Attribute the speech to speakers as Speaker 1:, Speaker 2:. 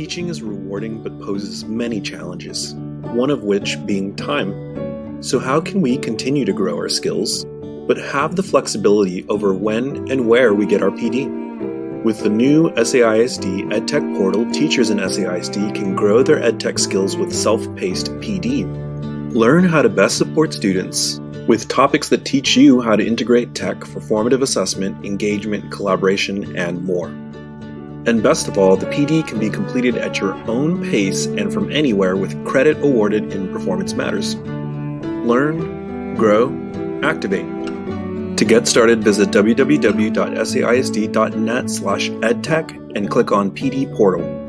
Speaker 1: Teaching is rewarding but poses many challenges, one of which being time. So, how can we continue to grow our skills, but have the flexibility over when and where we get our PD? With the new SAISD EdTech portal, teachers in SAISD can grow their EdTech skills with self paced PD. Learn how to best support students with topics that teach you how to integrate tech for formative assessment, engagement, collaboration, and more. And best of all, the PD can be completed at your own pace and from anywhere with credit awarded in Performance Matters. Learn, grow, activate. To get started, visit www.saisd.net slash edtech and click on PD Portal.